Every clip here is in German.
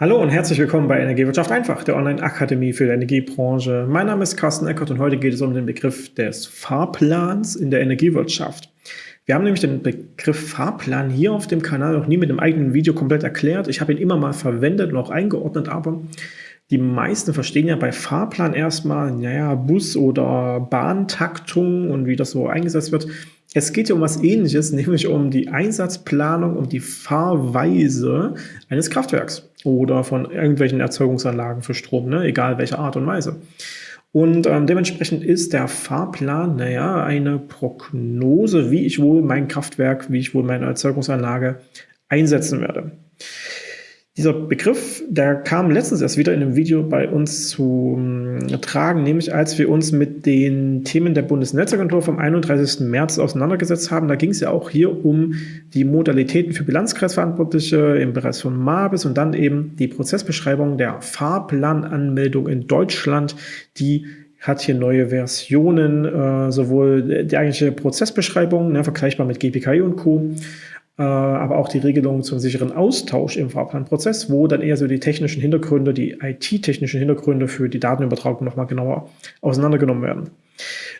Hallo und herzlich willkommen bei Energiewirtschaft einfach, der Online-Akademie für die Energiebranche. Mein Name ist Carsten Eckert und heute geht es um den Begriff des Fahrplans in der Energiewirtschaft. Wir haben nämlich den Begriff Fahrplan hier auf dem Kanal noch nie mit einem eigenen Video komplett erklärt. Ich habe ihn immer mal verwendet und auch eingeordnet, aber die meisten verstehen ja bei Fahrplan erstmal, naja, Bus- oder Bahntaktung und wie das so eingesetzt wird. Es geht ja um was ähnliches, nämlich um die Einsatzplanung, um die Fahrweise eines Kraftwerks oder von irgendwelchen Erzeugungsanlagen für Strom, ne? egal welche Art und Weise. Und ähm, dementsprechend ist der Fahrplan, naja, eine Prognose, wie ich wohl mein Kraftwerk, wie ich wohl meine Erzeugungsanlage einsetzen werde. Dieser Begriff, der kam letztens erst wieder in einem Video bei uns zu äh, tragen, nämlich als wir uns mit den Themen der Bundesnetzagentur vom 31. März auseinandergesetzt haben. Da ging es ja auch hier um die Modalitäten für Bilanzkreisverantwortliche im Bereich von MABIS und dann eben die Prozessbeschreibung der Fahrplananmeldung in Deutschland, die hat hier neue Versionen, äh, sowohl die eigentliche Prozessbeschreibung, ne, vergleichbar mit GPKI und Co., aber auch die Regelung zum sicheren Austausch im Fahrplanprozess, wo dann eher so die technischen Hintergründe, die IT-technischen Hintergründe für die Datenübertragung nochmal genauer auseinandergenommen werden.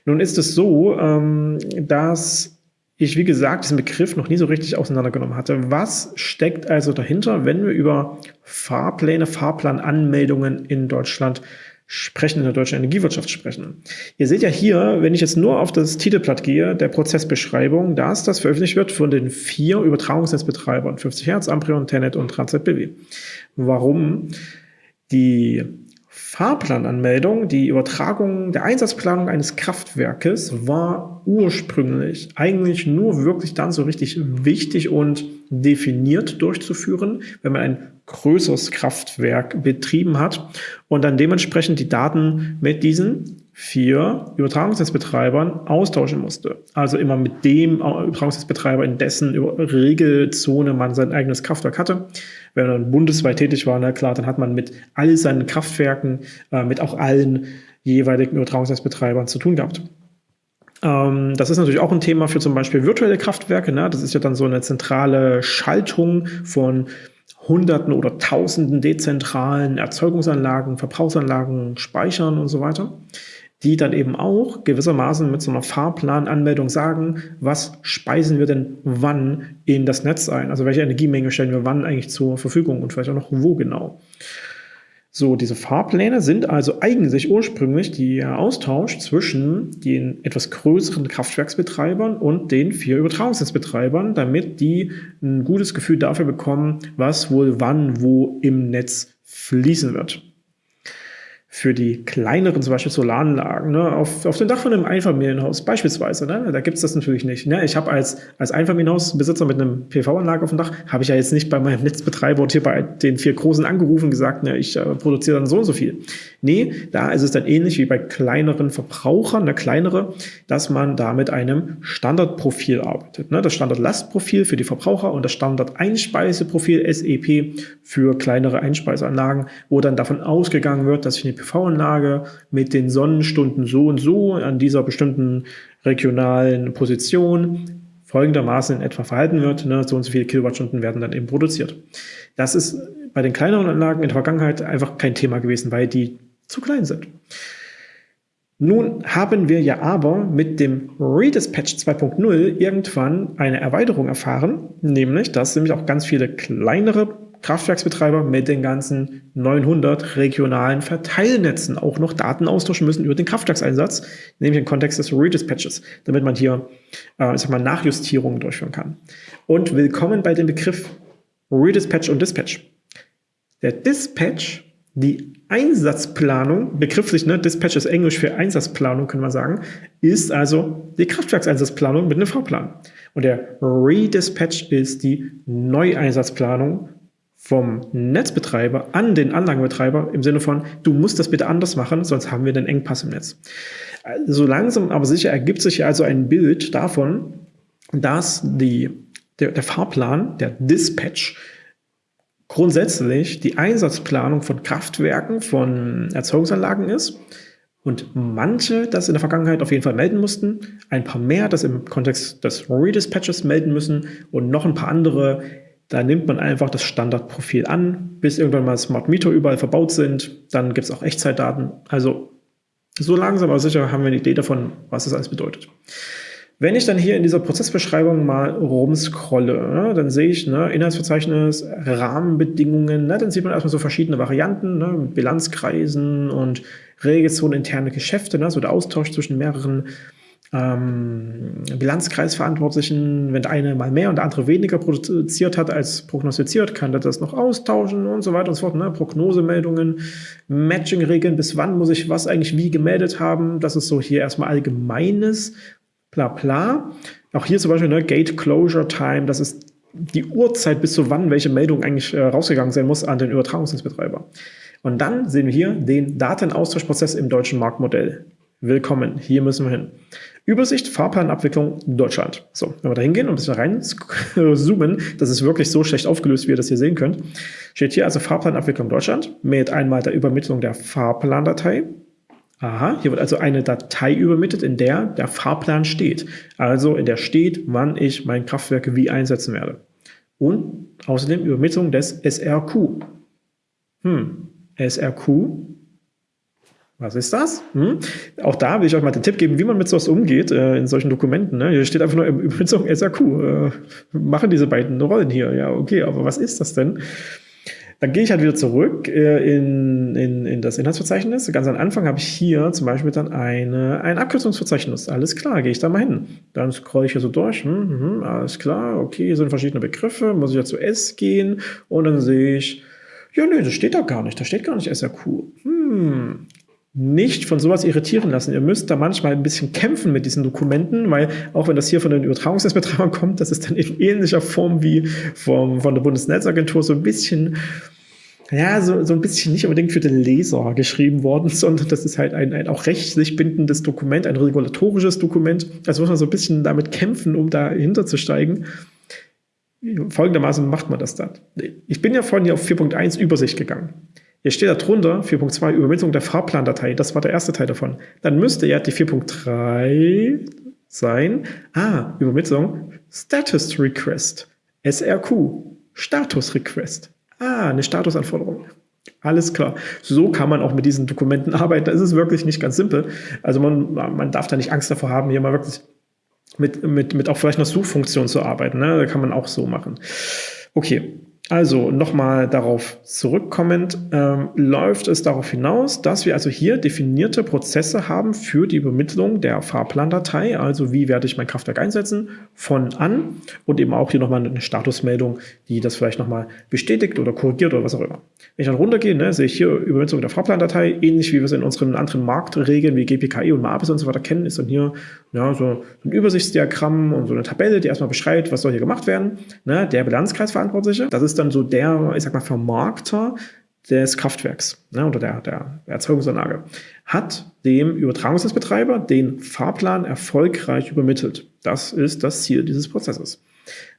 Nun ist es so, ähm, dass ich, wie gesagt, diesen Begriff noch nie so richtig auseinandergenommen hatte. Was steckt also dahinter, wenn wir über Fahrpläne, Fahrplananmeldungen in Deutschland in der deutschen Energiewirtschaft sprechen. Ihr seht ja hier, wenn ich jetzt nur auf das Titelblatt gehe, der Prozessbeschreibung, dass das veröffentlicht wird von den vier Übertragungsnetzbetreibern, 50 Hertz, Amprion, Tenet und TransZBW. Warum? Die Fahrplananmeldung, die Übertragung der Einsatzplanung eines Kraftwerkes war ursprünglich eigentlich nur wirklich dann so richtig wichtig und definiert durchzuführen, wenn man ein größeres Kraftwerk betrieben hat und dann dementsprechend die Daten mit diesen vier Übertragungsnetzbetreibern austauschen musste. Also immer mit dem Übertragungsnetzbetreiber, in dessen Regelzone man sein eigenes Kraftwerk hatte. Wenn man bundesweit tätig war, na klar, dann hat man mit all seinen Kraftwerken, äh, mit auch allen jeweiligen Übertragungsnetzbetreibern zu tun gehabt. Ähm, das ist natürlich auch ein Thema für zum Beispiel virtuelle Kraftwerke. Ne? Das ist ja dann so eine zentrale Schaltung von Hunderten oder Tausenden dezentralen Erzeugungsanlagen, Verbrauchsanlagen, Speichern und so weiter die dann eben auch gewissermaßen mit so einer Fahrplananmeldung sagen, was speisen wir denn wann in das Netz ein? Also welche Energiemenge stellen wir wann eigentlich zur Verfügung und vielleicht auch noch wo genau. So, diese Fahrpläne sind also eigentlich ursprünglich der Austausch zwischen den etwas größeren Kraftwerksbetreibern und den vier Übertragungsnetzbetreibern, damit die ein gutes Gefühl dafür bekommen, was wohl wann wo im Netz fließen wird für die kleineren, zum Beispiel Solaranlagen, ne, auf, auf dem Dach von einem Einfamilienhaus beispielsweise, ne, da gibt's das natürlich nicht. Ne. Ich habe als, als Einfamilienhausbesitzer mit einem PV-Anlage auf dem Dach, habe ich ja jetzt nicht bei meinem Netzbetreiber und hier bei den vier Großen angerufen gesagt, ne, ich äh, produziere dann so und so viel. Nee, da ist es dann ähnlich wie bei kleineren Verbrauchern, ne, kleinere, dass man da mit einem Standardprofil arbeitet. Ne. Das Standardlastprofil für die Verbraucher und das Standard-Einspeiseprofil SEP für kleinere Einspeiseanlagen, wo dann davon ausgegangen wird, dass ich eine PV-Anlage mit den Sonnenstunden so und so an dieser bestimmten regionalen Position folgendermaßen in etwa verhalten wird. Ne, so und so viele Kilowattstunden werden dann eben produziert. Das ist bei den kleineren Anlagen in der Vergangenheit einfach kein Thema gewesen, weil die zu klein sind. Nun haben wir ja aber mit dem Redispatch 2.0 irgendwann eine Erweiterung erfahren, nämlich, dass nämlich auch ganz viele kleinere Kraftwerksbetreiber mit den ganzen 900 regionalen Verteilnetzen auch noch Daten austauschen müssen über den Kraftwerkseinsatz, nämlich im Kontext des Redispatches, damit man hier äh, ich sag mal, Nachjustierungen durchführen kann. Und willkommen bei dem Begriff Redispatch und Dispatch. Der Dispatch, die Einsatzplanung, begrifflich, ne, Dispatch ist Englisch für Einsatzplanung, können wir sagen, ist also die Kraftwerkseinsatzplanung mit einem V-Plan. Und der Redispatch ist die Neueinsatzplanung vom Netzbetreiber an den Anlagenbetreiber im Sinne von, du musst das bitte anders machen, sonst haben wir den Engpass im Netz. So langsam aber sicher ergibt sich also ein Bild davon, dass die, der, der Fahrplan, der Dispatch, grundsätzlich die Einsatzplanung von Kraftwerken, von Erzeugungsanlagen ist und manche das in der Vergangenheit auf jeden Fall melden mussten, ein paar mehr das im Kontext des Redispatches melden müssen und noch ein paar andere Da nimmt man einfach das Standardprofil an, bis irgendwann mal Smart Meter überall verbaut sind. Dann gibt es auch Echtzeitdaten. Also so langsam aber sicher haben wir eine Idee davon, was das alles bedeutet. Wenn ich dann hier in dieser Prozessbeschreibung mal rumscrolle, ne, dann sehe ich ne, Inhaltsverzeichnis, Rahmenbedingungen, ne, dann sieht man erstmal so verschiedene Varianten ne, Bilanzkreisen und Regelzone interne Geschäfte, ne, so der Austausch zwischen mehreren ähm, Bilanzkreisverantwortlichen, wenn der eine mal mehr und der andere weniger produziert hat als prognostiziert, kann der das noch austauschen und so weiter und so fort. Ne? Prognosemeldungen, Matching-Regeln, bis wann muss ich was eigentlich wie gemeldet haben. Das ist so hier erstmal allgemeines, bla bla. Auch hier zum Beispiel ne, Gate Closure Time, das ist die Uhrzeit, bis zu wann welche Meldung eigentlich äh, rausgegangen sein muss an den Übertragungsnetzbetreiber. Und dann sehen wir hier den Datenaustauschprozess im deutschen Marktmodell. Willkommen, hier müssen wir hin. Übersicht, Fahrplanabwicklung Deutschland. So, wenn wir da hingehen und ein bisschen rein zoomen, das ist wirklich so schlecht aufgelöst, wie ihr das hier sehen könnt, steht hier also Fahrplanabwicklung Deutschland mit einmal der Übermittlung der Fahrplandatei. Aha, hier wird also eine Datei übermittelt, in der der Fahrplan steht. Also in der steht, wann ich mein Kraftwerk wie einsetzen werde. Und außerdem Übermittlung des SRQ. Hm, SRQ was ist das? Hm? Auch da will ich euch mal den Tipp geben, wie man mit sowas umgeht äh, in solchen Dokumenten. Ne? Hier steht einfach nur Übersetzung SAQ. Äh, machen diese beiden Rollen hier. Ja, okay, aber was ist das denn? Dann gehe ich halt wieder zurück äh, in, in, in das Inhaltsverzeichnis. Ganz am Anfang habe ich hier zum Beispiel dann eine, ein Abkürzungsverzeichnis. Alles klar, gehe ich da mal hin. Dann scrolle ich hier so durch. Hm, hm, alles klar, okay, hier sind verschiedene Begriffe. Muss ich ja zu S gehen und dann sehe ich, ja, nee, das steht da gar nicht. Da steht gar nicht SAQ. Hm, nicht von sowas irritieren lassen. Ihr müsst da manchmal ein bisschen kämpfen mit diesen Dokumenten, weil auch wenn das hier von den Übertragungsnetzbetreibern kommt, das ist dann in ähnlicher Form wie vom, von der Bundesnetzagentur so ein bisschen, ja, so, so ein bisschen nicht unbedingt für den Leser geschrieben worden, sondern das ist halt ein, ein auch rechtlich bindendes Dokument, ein regulatorisches Dokument. Also muss man so ein bisschen damit kämpfen, um dahinter zu steigen. Folgendermaßen macht man das dann. Ich bin ja vorhin hier auf 4.1 Übersicht gegangen. Hier steht da drunter 4.2 Übermittlung der Fahrplandatei. Das war der erste Teil davon. Dann müsste ja die 4.3 sein. Ah, Übermittlung Status Request. SRQ. Status Request. Ah, eine Statusanforderung. Alles klar. So kann man auch mit diesen Dokumenten arbeiten. Das ist wirklich nicht ganz simpel. Also man, man darf da nicht Angst davor haben, hier mal wirklich mit, mit, mit auch vielleicht einer Suchfunktion zu arbeiten. Ne? Da kann man auch so machen. Okay, also nochmal darauf zurückkommend, ähm, läuft es darauf hinaus, dass wir also hier definierte Prozesse haben für die Übermittlung der Fahrplandatei, also wie werde ich mein Kraftwerk einsetzen, von an und eben auch hier nochmal eine Statusmeldung, die das vielleicht nochmal bestätigt oder korrigiert oder was auch immer. Wenn ich dann runtergehe, ne, sehe ich hier Übermittlung der Fahrplandatei, ähnlich wie wir es in unseren anderen Marktregeln wie GPKI und MABIS und so weiter kennen, ist dann hier ja, so ein Übersichtsdiagramm und so eine Tabelle, die erstmal beschreibt, was soll hier gemacht werden. Ne, der Bilanzkreisverantwortliche, das ist dann so der, ich sag mal, Vermarkter des Kraftwerks ne, oder der, der Erzeugungsanlage, hat dem Übertragungsnetzbetreiber den Fahrplan erfolgreich übermittelt. Das ist das Ziel dieses Prozesses.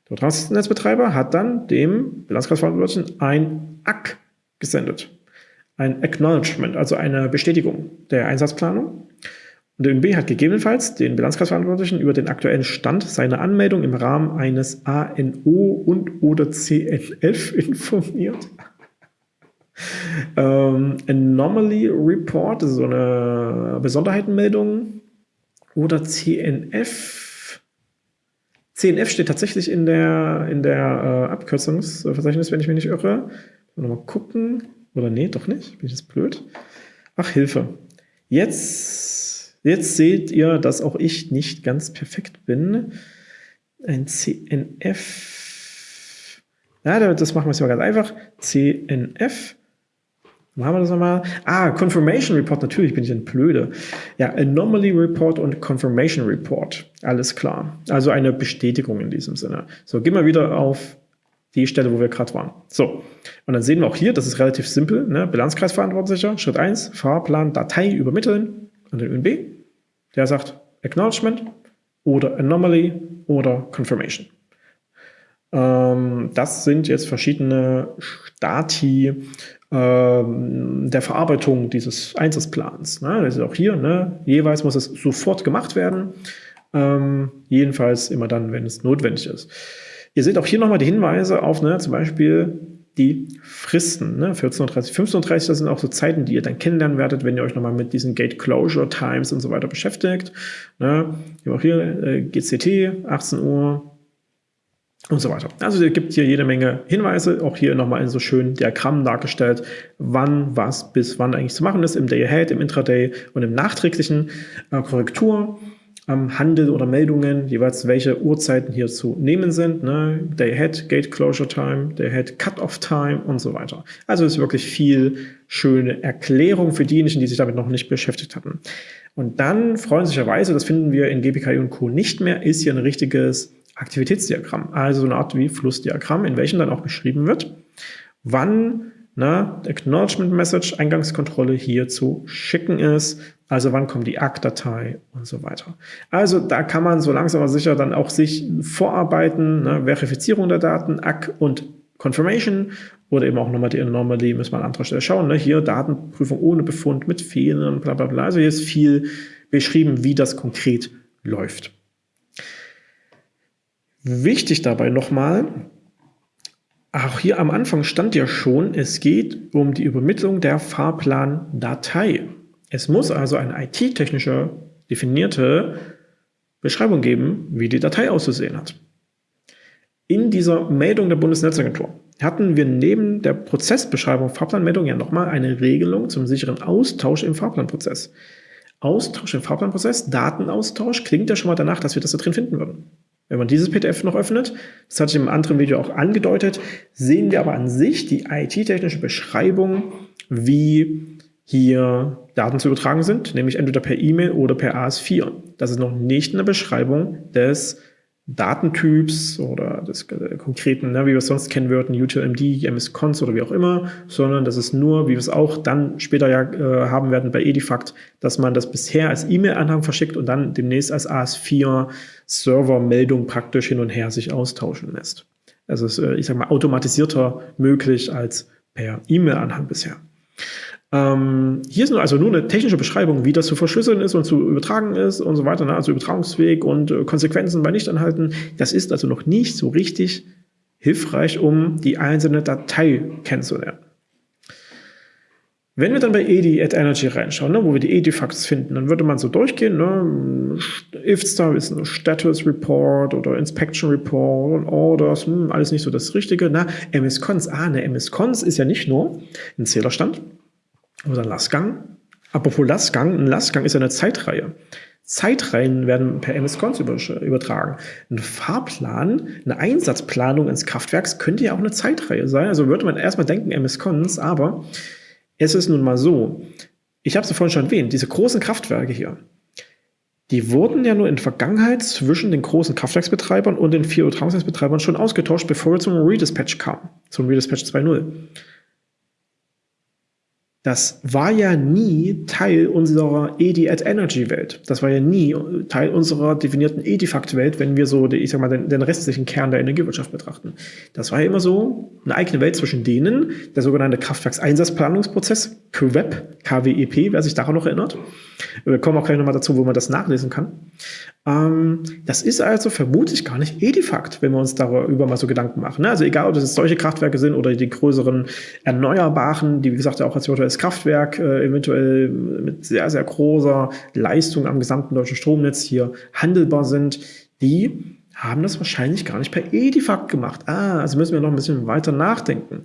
Der Übertragungsnetzbetreiber hat dann dem Bilanzkreisverantwortlichen ein ACK gesendet. Ein Acknowledgement, also eine Bestätigung der Einsatzplanung. Und der ÖNB hat gegebenenfalls den Bilanzkreisverantwortlichen über den aktuellen Stand seiner Anmeldung im Rahmen eines ANO und oder CNF informiert. ähm, Anomaly Report, ist so eine Besonderheitenmeldung. Oder CNF. CNF steht tatsächlich in der, in der äh, Abkürzungsverzeichnis, wenn ich mich nicht irre. Mal gucken. Oder nee, doch nicht. Bin ich jetzt blöd? Ach, Hilfe. Jetzt Jetzt seht ihr, dass auch ich nicht ganz perfekt bin. Ein CNF. Ja, das machen wir jetzt mal ganz einfach. CNF. Machen wir das nochmal? Ah, Confirmation Report, natürlich bin ich ein Blöde. Ja, Anomaly Report und Confirmation Report. Alles klar. Also eine Bestätigung in diesem Sinne. So, gehen wir wieder auf die Stelle, wo wir gerade waren. So, und dann sehen wir auch hier, das ist relativ simpel. Ne? Bilanzkreisverantwortlicher, Schritt 1, Fahrplan, Datei übermitteln an den ÖNB. Der sagt Acknowledgement oder Anomaly oder Confirmation. Ähm, das sind jetzt verschiedene Stati ähm, der Verarbeitung dieses Einsatzplans. Ne? Das ist auch hier, ne? jeweils muss es sofort gemacht werden, ähm, jedenfalls immer dann, wenn es notwendig ist. Ihr seht auch hier nochmal die Hinweise auf ne, zum Beispiel die Fristen. Ne? 14.30 15.30 das sind auch so Zeiten, die ihr dann kennenlernen werdet, wenn ihr euch nochmal mit diesen Gate Closure Times und so weiter beschäftigt. Ne? Wir auch hier äh, GCT, 18 Uhr und so weiter. Also es gibt hier jede Menge Hinweise, auch hier nochmal in so schönen Diagrammen dargestellt, wann was bis wann eigentlich zu machen ist, im Day Ahead, im Intraday und im nachträglichen äh, Korrektur am Handel oder Meldungen, jeweils welche Uhrzeiten hier zu nehmen sind. Ne? Day Ahead, Gate Closure Time, Day Ahead Cut-Off Time und so weiter. Also ist wirklich viel schöne Erklärung für diejenigen, die sich damit noch nicht beschäftigt hatten. Und dann, freundlicherweise, das finden wir in GPKI und Co. nicht mehr, ist hier ein richtiges Aktivitätsdiagramm, also so eine Art wie Flussdiagramm, in welchem dann auch beschrieben wird, wann na, Acknowledgement Message, Eingangskontrolle hier zu schicken ist, also wann kommt die ACK-Datei und so weiter. Also da kann man so langsam aber sicher dann auch sich vorarbeiten, ne, Verifizierung der Daten, ACK und Confirmation oder eben auch nochmal die Anomaly, müssen wir an anderer Stelle schauen. Ne? Hier Datenprüfung ohne Befund mit Fehlern, bla bla bla. Also hier ist viel beschrieben, wie das konkret läuft. Wichtig dabei nochmal, auch hier am Anfang stand ja schon, es geht um die Übermittlung der Fahrplandatei. Es muss also eine IT-technische definierte Beschreibung geben, wie die Datei auszusehen hat. In dieser Meldung der Bundesnetzagentur hatten wir neben der Prozessbeschreibung Fahrplanmeldung ja nochmal eine Regelung zum sicheren Austausch im Fahrplanprozess. Austausch im Fahrplanprozess, Datenaustausch, klingt ja schon mal danach, dass wir das da drin finden würden. Wenn man dieses PDF noch öffnet, das hatte ich im anderen Video auch angedeutet, sehen wir aber an sich die IT-technische Beschreibung, wie hier Daten zu übertragen sind, nämlich entweder per E-Mail oder per AS4. Das ist noch nicht eine Beschreibung des Datentyps oder des äh, konkreten, ne, wie wir es sonst kennen würden, UTLMD, MS-Cons oder wie auch immer, sondern das ist nur, wie wir es auch dann später ja äh, haben werden bei Edifact, dass man das bisher als E-Mail-Anhang verschickt und dann demnächst als AS4-Server-Meldung praktisch hin und her sich austauschen lässt. Also ist, äh, ich sage mal, automatisierter möglich als per E-Mail-Anhang bisher. Ähm, hier ist nur, also nur eine technische Beschreibung, wie das zu verschlüsseln ist und zu übertragen ist und so weiter, ne? also Übertragungsweg und äh, Konsequenzen bei Nichtanhalten. Das ist also noch nicht so richtig hilfreich, um die einzelne Datei kennenzulernen. Wenn wir dann bei EDI at Energy reinschauen, ne, wo wir die EDI-Facts finden, dann würde man so durchgehen, ne, IFSTAR ist ein Status Report oder Inspection Report und Orders, hm, alles nicht so das Richtige. Na, MS-Cons, ah, ne, MS-Cons ist ja nicht nur ein Zählerstand, oder Lastgang. Apropos Lastgang, ein Lastgang ist ja eine Zeitreihe. Zeitreihen werden per MS-Cons übertragen. Ein Fahrplan, eine Einsatzplanung ins Kraftwerks könnte ja auch eine Zeitreihe sein. Also würde man erstmal denken MS-Cons, aber es ist nun mal so, ich habe es ja vorhin schon erwähnt, diese großen Kraftwerke hier, die wurden ja nur in der Vergangenheit zwischen den großen Kraftwerksbetreibern und den vier Übertragungsnetzbetreibern schon ausgetauscht, bevor wir zum Redispatch kam, zum Redispatch 2.0 das war ja nie Teil unserer EDI at Energy Welt. Das war ja nie Teil unserer definierten Edifact Welt, wenn wir so, ich sag mal, den, den, restlichen Kern der Energiewirtschaft betrachten. Das war ja immer so eine eigene Welt zwischen denen, der sogenannte Kraftwerkseinsatzplanungsprozess, KWEP, wer sich daran noch erinnert. Wir kommen auch gleich nochmal dazu, wo man das nachlesen kann. Ähm, das ist also vermutlich gar nicht Edifact, wenn wir uns darüber mal so Gedanken machen. Ne? Also egal, ob das solche Kraftwerke sind oder die größeren Erneuerbaren, die wie gesagt auch als virtuelles Kraftwerk äh, eventuell mit sehr, sehr großer Leistung am gesamten deutschen Stromnetz hier handelbar sind, die haben das wahrscheinlich gar nicht per Edifact gemacht. Ah, also müssen wir noch ein bisschen weiter nachdenken.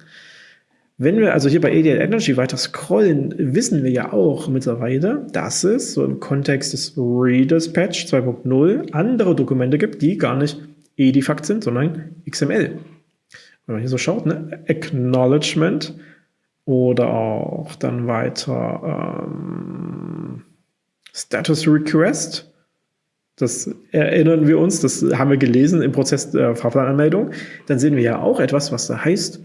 Wenn wir also hier bei ADL Energy weiter scrollen, wissen wir ja auch mittlerweile, dass es so im Kontext des Redispatch 2.0 andere Dokumente gibt, die gar nicht Edifact sind, sondern XML. Wenn man hier so schaut, ne? Acknowledgement oder auch dann weiter ähm, Status Request. Das erinnern wir uns, das haben wir gelesen im Prozess der Fahrplananmeldung. Dann sehen wir ja auch etwas, was da heißt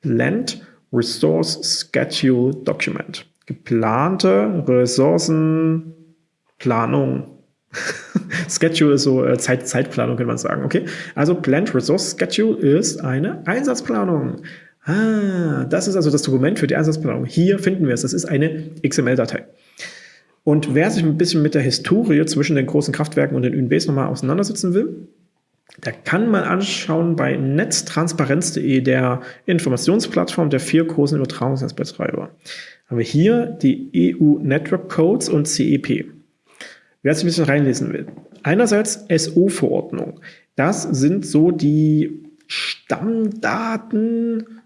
Blend Resource Schedule Document. Geplante Ressourcenplanung. Schedule ist so äh, Zeit, Zeitplanung, kann man sagen. Okay, also Planned Resource Schedule ist eine Einsatzplanung. Ah, das ist also das Dokument für die Einsatzplanung. Hier finden wir es. Das ist eine XML-Datei. Und wer sich ein bisschen mit der Historie zwischen den großen Kraftwerken und den ÜNBs nochmal auseinandersetzen will, Da kann man anschauen bei netztransparenz.de, der Informationsplattform der vier großen Übertragungsnetzbetreiber. Haben wir hier die EU Network Codes und CEP. Wer sich ein bisschen reinlesen will. Einerseits SO-Verordnung. Das sind so die Stammdaten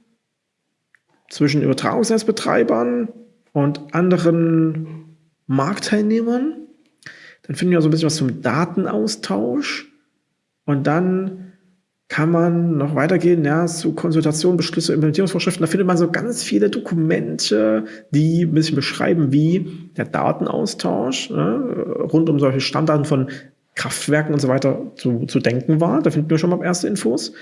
zwischen Übertragungsnetzbetreibern und anderen Marktteilnehmern. Dann finden wir so ein bisschen was zum Datenaustausch. Und dann kann man noch weitergehen, ja, zu Konsultation, Beschlüsse, Implementierungsvorschriften. Da findet man so ganz viele Dokumente, die ein bisschen beschreiben, wie der Datenaustausch ne, rund um solche Standarten von Kraftwerken und so weiter zu, zu denken war. Da finden wir schon mal erste Infos.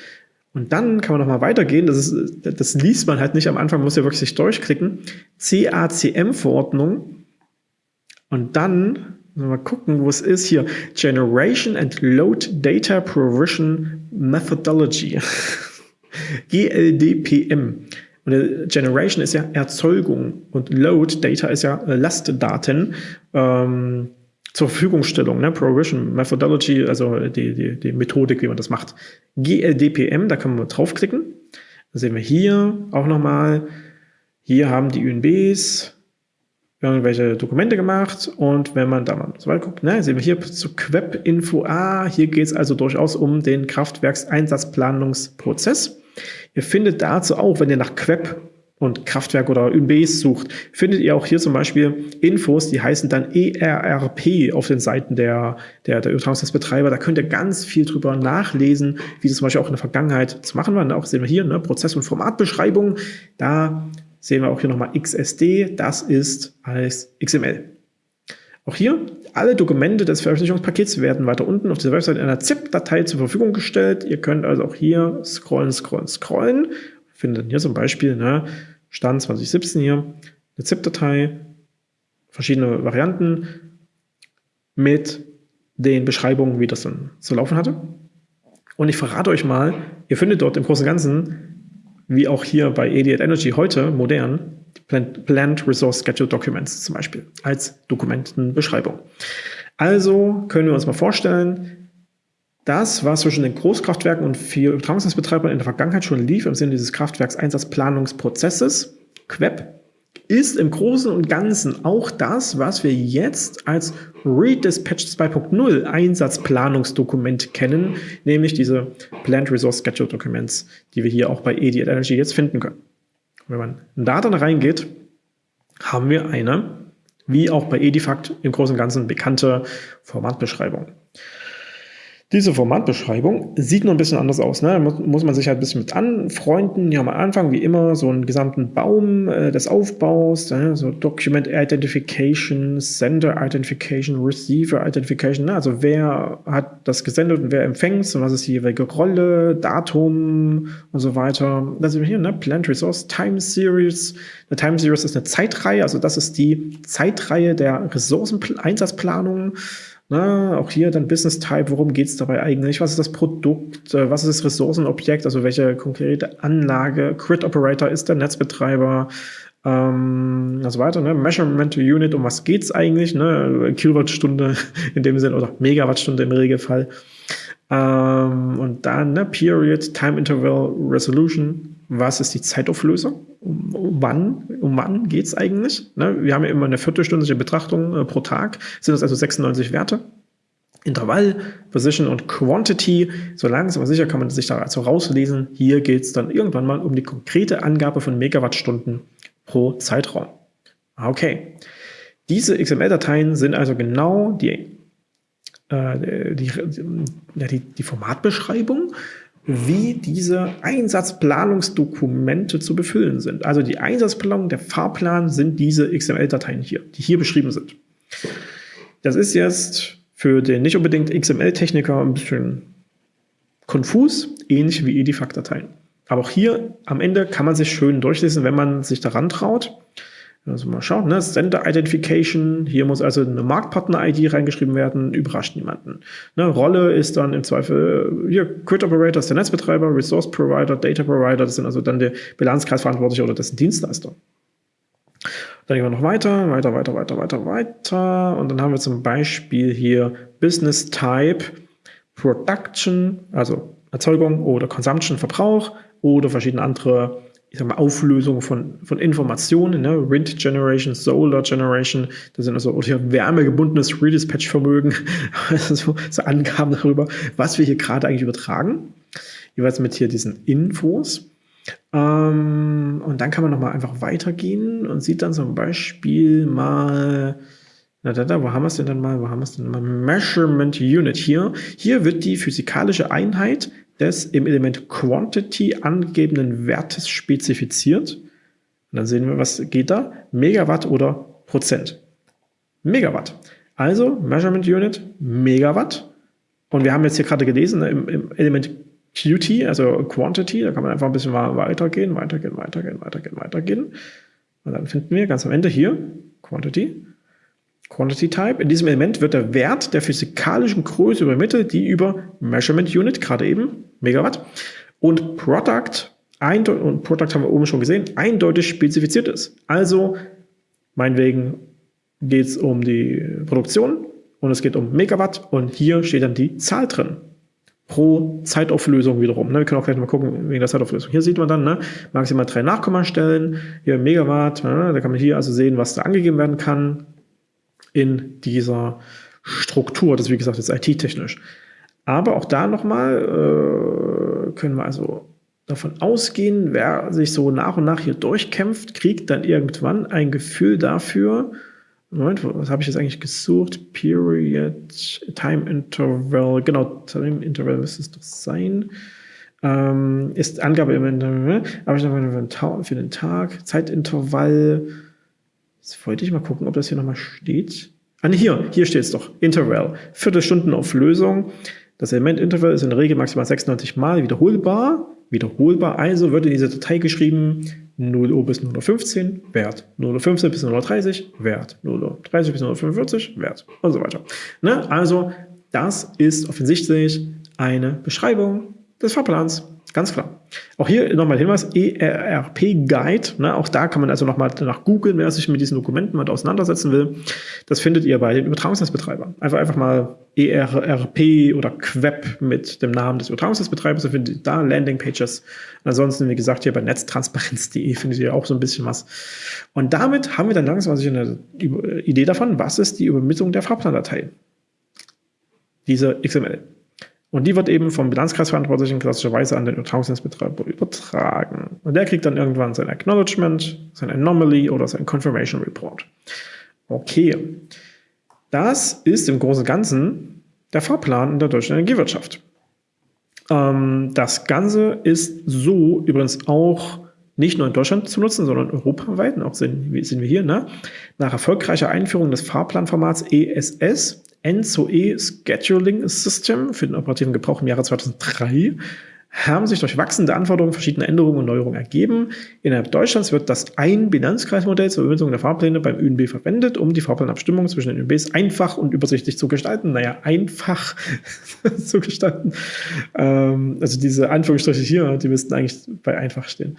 Und dann kann man noch mal weitergehen. Das, ist, das liest man halt nicht am Anfang, muss ja wirklich sich durchklicken. CACM-Verordnung. Und dann Mal gucken, wo es ist hier. Generation and Load Data Provision Methodology. GLDPM. Und Generation ist ja Erzeugung und Load Data ist ja Lastdaten. Ähm, zur Verfügungstellung, ne? Provision Methodology, also die, die, die Methodik, wie man das macht. GLDPM, da können wir draufklicken. Da sehen wir hier auch nochmal, hier haben die UNBs, irgendwelche Dokumente gemacht und wenn man da mal so weit guckt, ne, sehen wir hier zu Queb-Info, ah, hier geht es also durchaus um den Kraftwerkseinsatzplanungsprozess. Ihr findet dazu auch, wenn ihr nach Queb und Kraftwerk oder ÜNBs sucht, findet ihr auch hier zum Beispiel Infos, die heißen dann ERRP auf den Seiten der, der, der Übertragungsnetzbetreiber. Da könnt ihr ganz viel drüber nachlesen, wie das zum Beispiel auch in der Vergangenheit zu machen war. Auch sehen wir hier, ne, Prozess- und Formatbeschreibung. Da sehen wir auch hier nochmal XSD, das ist als XML. Auch hier, alle Dokumente des Veröffentlichungspakets werden weiter unten auf dieser Website in einer ZIP-Datei zur Verfügung gestellt. Ihr könnt also auch hier scrollen, scrollen, scrollen. Findet hier zum Beispiel ne, Stand 2017 hier eine ZIP-Datei, verschiedene Varianten mit den Beschreibungen, wie das dann zu laufen hatte. Und ich verrate euch mal, ihr findet dort im Großen und Ganzen wie auch hier bei Idiot Energy heute modern, Plant Resource Schedule Documents zum Beispiel als Dokumentenbeschreibung. Also können wir uns mal vorstellen, das, was zwischen den Großkraftwerken und vier Übertragungsnetzbetreibern in der Vergangenheit schon lief, im Sinne dieses Kraftwerkseinsatzplanungsprozesses, QEP, ist im Großen und Ganzen auch das, was wir jetzt als Redispatch 2.0 Einsatzplanungsdokument kennen, nämlich diese Plant Resource Schedule Documents, die wir hier auch bei EDI Energy jetzt finden können. Wenn man da dann reingeht, haben wir eine, wie auch bei Edifact im Großen und Ganzen bekannte Formatbeschreibung. Diese Formatbeschreibung sieht nur ein bisschen anders aus. Ne? Muss, muss man sich halt ein bisschen mit anfreunden. Ja, am Anfang wie immer so einen gesamten Baum äh, des Aufbaus, ne? so Document Identification, Sender Identification, Receiver Identification. Ne? Also wer hat das gesendet und wer empfängt und was ist die jeweilige Rolle, Datum und so weiter. Da sind wir hier, ne? Plant Resource Time Series. Eine Time Series ist eine Zeitreihe, also das ist die Zeitreihe der Ressourceneinsatzplanung. Na, auch hier dann Business Type, worum geht es dabei eigentlich? Was ist das Produkt? Äh, was ist das Ressourcenobjekt? Also welche konkrete Anlage? Grid Operator ist der Netzbetreiber? Ähm, also weiter, ne? Measurement Unit, um was geht's eigentlich? Ne? Kilowattstunde in dem Sinne oder Megawattstunde im Regelfall. Ähm, und dann ne? Period, Time Interval, Resolution. Was ist die Zeitauflösung? Um, um wann, um wann geht's eigentlich? Ne? Wir haben ja immer eine viertelstündliche Betrachtung äh, pro Tag, sind das also 96 Werte. Intervall, Position und Quantity. So langsam aber sicher kann man sich da also rauslesen. Hier geht es dann irgendwann mal um die konkrete Angabe von Megawattstunden pro Zeitraum. Okay. Diese XML-Dateien sind also genau die, äh, die, die, die Formatbeschreibung wie diese Einsatzplanungsdokumente zu befüllen sind. Also die Einsatzplanung, der Fahrplan sind diese XML-Dateien hier, die hier beschrieben sind. Das ist jetzt für den nicht unbedingt XML-Techniker ein bisschen konfus, ähnlich wie Edifact-Dateien. Aber auch hier am Ende kann man sich schön durchlesen, wenn man sich daran traut. Also mal schauen, ne? Sender Identification, hier muss also eine Marktpartner-ID reingeschrieben werden, überrascht niemanden. Ne? Rolle ist dann im Zweifel, hier, Grid Operator ist der Netzbetreiber, Resource Provider, Data Provider, das sind also dann der Bilanzkreisverantwortliche oder dessen Dienstleister. Dann gehen wir noch weiter, weiter, weiter, weiter, weiter, weiter. Und dann haben wir zum Beispiel hier Business Type, Production, also Erzeugung oder Consumption, Verbrauch oder verschiedene andere ich sag mal, Auflösung von, von Informationen, ne? Wind Generation, Solar Generation, das sind also oder wärmegebundenes Redispatch-Vermögen, also so Angaben darüber, was wir hier gerade eigentlich übertragen. Jeweils mit hier diesen Infos. Ähm, und dann kann man nochmal einfach weitergehen und sieht dann zum Beispiel mal, na da, da, wo haben wir es denn dann mal, wo haben wir es denn mal? Measurement Unit hier. Hier wird die physikalische Einheit des im Element Quantity angegebenen Wertes spezifiziert. Und dann sehen wir, was geht da? Megawatt oder Prozent. Megawatt. Also Measurement Unit, Megawatt. Und wir haben jetzt hier gerade gelesen, im, im Element QT, also Quantity, da kann man einfach ein bisschen weitergehen, weitergehen, weitergehen, weitergehen, weitergehen. Und dann finden wir ganz am Ende hier Quantity, Quantity Type. In diesem Element wird der Wert der physikalischen Größe übermittelt, die über Measurement Unit, gerade eben Megawatt, und Product, und Product haben wir oben schon gesehen, eindeutig spezifiziert ist. Also, meinetwegen geht es um die Produktion und es geht um Megawatt und hier steht dann die Zahl drin pro Zeitauflösung wiederum. Ne? Wir können auch gleich mal gucken wegen der Zeitauflösung. Hier sieht man dann ne, maximal drei Nachkommastellen, hier Megawatt, ne? da kann man hier also sehen, was da angegeben werden kann in dieser Struktur. Das ist wie gesagt jetzt IT-technisch. Aber auch da nochmal äh, können wir also davon ausgehen, wer sich so nach und nach hier durchkämpft, kriegt dann irgendwann ein Gefühl dafür, Moment, was habe ich jetzt eigentlich gesucht? Period, Time Interval, genau, Time Interval müsste es doch sein. Ähm, ist Angabe im Interval, habe ich noch für den Tag, Zeitintervall. Jetzt wollte ich mal gucken, ob das hier nochmal steht. Ah, nee, hier, hier steht es doch. Interval. Viertelstundenauflösung. Das Element Interval ist in der Regel maximal 96 Mal wiederholbar. Wiederholbar, also wird in dieser Datei geschrieben 0 Uhr bis 0 Uhr 15, Wert. 0 Uhr 15 bis 0 Uhr 30, Wert. 0 Uhr 30 bis 0 Uhr 45, Wert. Und so weiter. Ne? Also, das ist offensichtlich eine Beschreibung des Fahrplans. Ganz klar. Auch hier nochmal Hinweis, ERP-Guide, ne, auch da kann man also nochmal nach googeln, wer sich mit diesen Dokumenten mal auseinandersetzen will. Das findet ihr bei den Übertragungsnetzbetreibern. Einfach, einfach mal ERP oder Queb mit dem Namen des Übertragungsnetzbetreibers, da findet ihr da Landingpages. Ansonsten, wie gesagt, hier bei netztransparenz.de findet ihr auch so ein bisschen was. Und damit haben wir dann langsam eine Idee davon, was ist die Übermittlung der Fahrplandatei. Diese XML. Und die wird eben vom Bilanzkreisverantwortlichen klassischerweise an den Übertragungsnetzbetreiber übertragen. Und der kriegt dann irgendwann sein Acknowledgement, sein Anomaly oder sein Confirmation Report. Okay, das ist im Großen und Ganzen der Fahrplan in der deutschen Energiewirtschaft. Ähm, das Ganze ist so übrigens auch nicht nur in Deutschland zu nutzen, sondern europaweit, und auch sind, sind wir hier, ne? nach erfolgreicher Einführung des Fahrplanformats ESS Enzoe Scheduling System für den operativen Gebrauch im Jahre 2003 haben sich durch wachsende Anforderungen verschiedene Änderungen und Neuerungen ergeben. Innerhalb Deutschlands wird das Ein-Bilanzkreismodell zur Übermittlung der Fahrpläne beim ÖNB verwendet, um die Fahrplanabstimmung zwischen den ÖNBs einfach und übersichtlich zu gestalten. Naja, einfach zu gestalten. Ähm, also diese Anführungsstriche hier, die müssten eigentlich bei einfach stehen.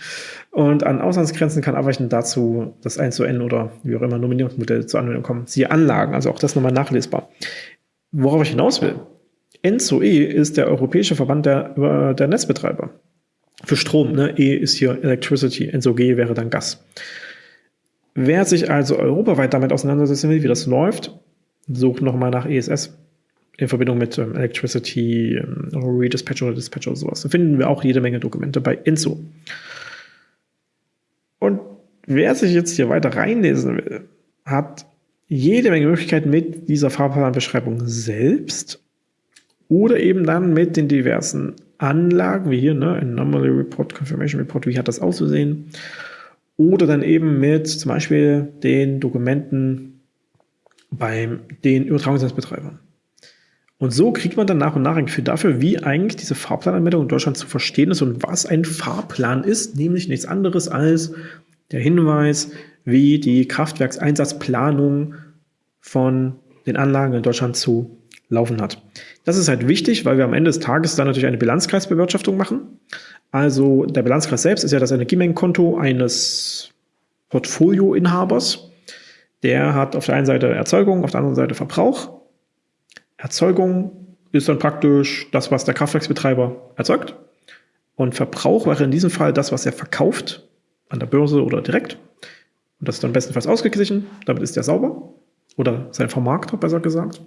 Und an Auslandsgrenzen kann abweichend dazu das 1 zu N oder wie auch immer Nominierungsmodell zur Anwendung kommen. Siehe Anlagen, also auch das nochmal nachlesbar. Worauf ich hinaus will, ENZO-E ist der europäische Verband der, der Netzbetreiber. Für Strom, ne? E ist hier Electricity, ENZO-G wäre dann Gas. Wer sich also europaweit damit auseinandersetzen will, wie das läuft, sucht nochmal nach ESS in Verbindung mit ähm, Electricity, ähm, Redispatch oder Dispatch oder sowas. Da finden wir auch jede Menge Dokumente bei ENZO. Und wer sich jetzt hier weiter reinlesen will, hat jede Menge Möglichkeiten mit dieser Fahrplanbeschreibung selbst oder eben dann mit den diversen Anlagen, wie hier, ne, Anomaly Report, Confirmation Report, wie hat das auszusehen? Oder dann eben mit zum Beispiel den Dokumenten bei den Übertragungsnetzbetreibern. Und so kriegt man dann nach und nach ein Gefühl dafür, wie eigentlich diese Fahrplananmeldung in Deutschland zu verstehen ist und was ein Fahrplan ist, nämlich nichts anderes als der Hinweis, wie die Kraftwerkseinsatzplanung von den Anlagen in Deutschland zu laufen hat. Das ist halt wichtig, weil wir am Ende des Tages dann natürlich eine Bilanzkreisbewirtschaftung machen. Also der Bilanzkreis selbst ist ja das Energiemengenkonto eines Portfolioinhabers. Der hat auf der einen Seite Erzeugung, auf der anderen Seite Verbrauch. Erzeugung ist dann praktisch das, was der Kraftwerksbetreiber erzeugt. Und Verbrauch wäre in diesem Fall das, was er verkauft, an der Börse oder direkt. Und das ist dann bestenfalls ausgeglichen, damit ist er sauber. Oder sein Vermarkter, besser gesagt.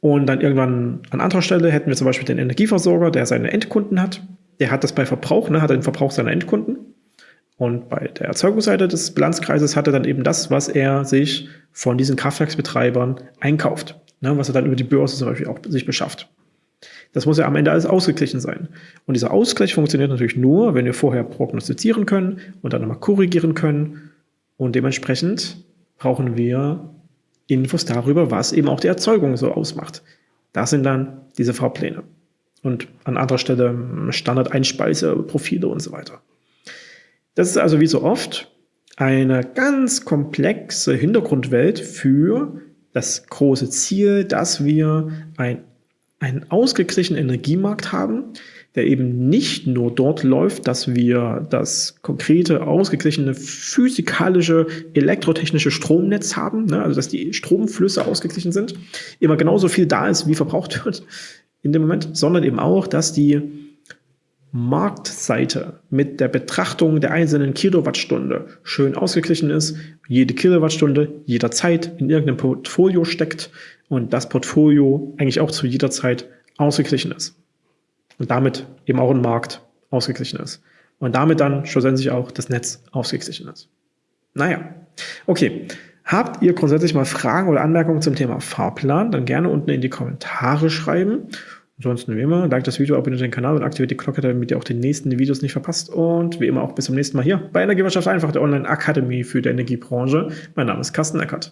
Und dann irgendwann an anderer Stelle hätten wir zum Beispiel den Energieversorger, der seine Endkunden hat. Der hat das bei Verbrauch, ne, hat den Verbrauch seiner Endkunden. Und bei der Erzeugungsseite des Bilanzkreises hat er dann eben das, was er sich von diesen Kraftwerksbetreibern einkauft, ne, was er dann über die Börse zum Beispiel auch sich beschafft. Das muss ja am Ende alles ausgeglichen sein. Und dieser Ausgleich funktioniert natürlich nur, wenn wir vorher prognostizieren können und dann nochmal korrigieren können. Und dementsprechend brauchen wir Infos darüber, was eben auch die Erzeugung so ausmacht. Das sind dann diese Fahrpläne. Und an anderer Stelle Standard-Einspeiseprofile und so weiter. Das ist also wie so oft eine ganz komplexe Hintergrundwelt für das große Ziel, dass wir ein, einen ausgeglichenen Energiemarkt haben, der eben nicht nur dort läuft, dass wir das konkrete, ausgeglichene physikalische, elektrotechnische Stromnetz haben, ne, also dass die Stromflüsse ausgeglichen sind, immer genauso viel da ist, wie verbraucht wird in dem Moment, sondern eben auch, dass die Marktseite mit der Betrachtung der einzelnen Kilowattstunde schön ausgeglichen ist, jede Kilowattstunde jederzeit in irgendeinem Portfolio steckt und das Portfolio eigentlich auch zu jeder Zeit ausgeglichen ist und damit eben auch ein Markt ausgeglichen ist. Und damit dann schlussendlich auch das Netz ausgeglichen ist. Naja, okay. Habt ihr grundsätzlich mal Fragen oder Anmerkungen zum Thema Fahrplan, dann gerne unten in die Kommentare schreiben. Ansonsten wie immer, like das Video, abonniert den Kanal und aktiviert die Glocke, damit ihr auch die nächsten Videos nicht verpasst. Und wie immer auch bis zum nächsten Mal hier bei Energiewirtschaft einfach, der Online-Akademie für die Energiebranche. Mein Name ist Carsten Eckert.